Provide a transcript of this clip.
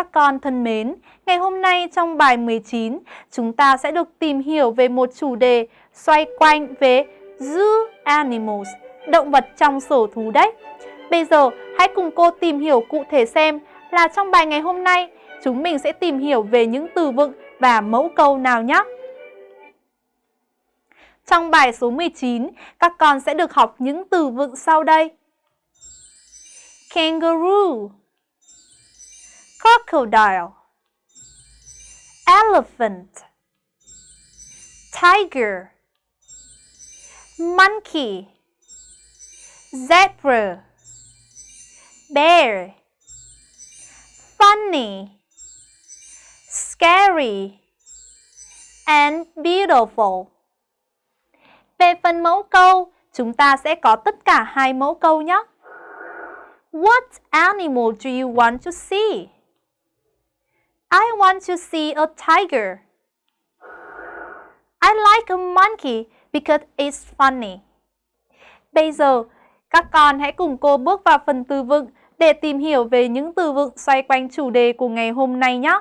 Các con thân mến, ngày hôm nay trong bài 19, chúng ta sẽ được tìm hiểu về một chủ đề xoay quanh về zoo animals, động vật trong sở thú đấy. Bây giờ, hãy cùng cô tìm hiểu cụ thể xem là trong bài ngày hôm nay, chúng mình sẽ tìm hiểu về những từ vựng và mẫu câu nào nhé. Trong bài số 19, các con sẽ được học những từ vựng sau đây. Kangaroo Crocodile Elephant Tiger Monkey Zebra Bear Funny Scary and beautiful về phần mẫu câu, chúng ta sẽ có tất cả hai mẫu câu nhé. What animal do you want to see? I want to see a tiger. I like a monkey because it's funny. Bây giờ, các con hãy cùng cô bước vào phần từ vựng để tìm hiểu về những từ vựng xoay quanh chủ đề của ngày hôm nay nhé.